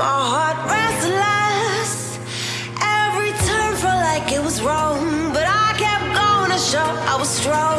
My heart restless Every turn felt like it was wrong But I kept going to show I was strong.